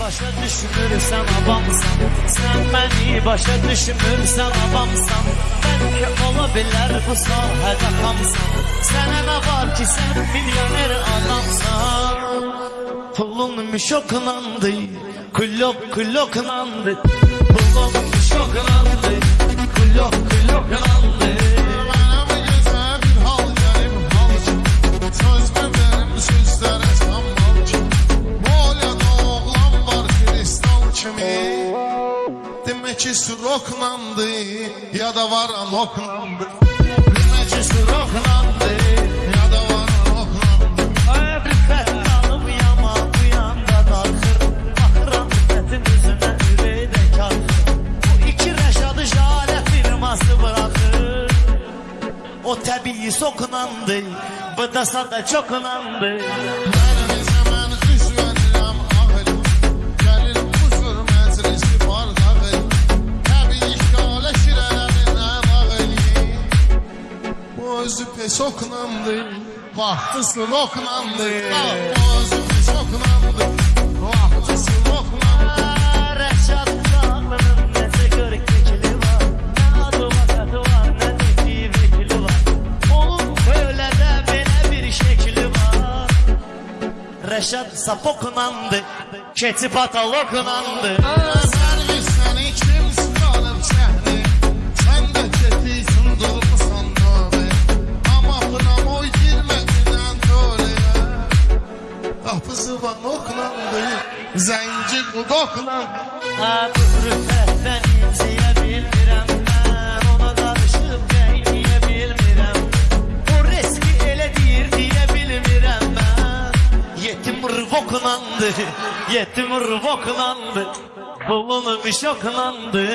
başa düşmürsən avamsan Sən məni başa düşmürsən avamsan Bəlkə ola bilər bu sahədə xamsan Sənə nə var ki sən milyoner adamsan Pulun müşoklandı Kullok kulloklandı Pulun müşoklandı Demək ki suroklandı ya da var anoklandı Demək ki suroklandı ya da var anoklandı Rüffət alıb yama bu yanda darxır Baxıram rüffətin üzünə ürəkdə karxır Bu iki rəşadı jalə firması bıraxır O təbii sokunandı Bu da sada çokunandı Var adı vakatı var, vekili var Onun böyle də belə bir şekli var Rəşad sapokunandı, keçi patalokunandı Sərvis Qapısı var oklandı Zənci qudoklandı Ha bu rüffətdən inciyə bilmirəm mən Ona qarışıb qeyniyə bilmirəm O riski elə deyir deyə bilmirəm mən Yetim rıvoklandı, yetim rıvoklandı. Bulunmuş oklandı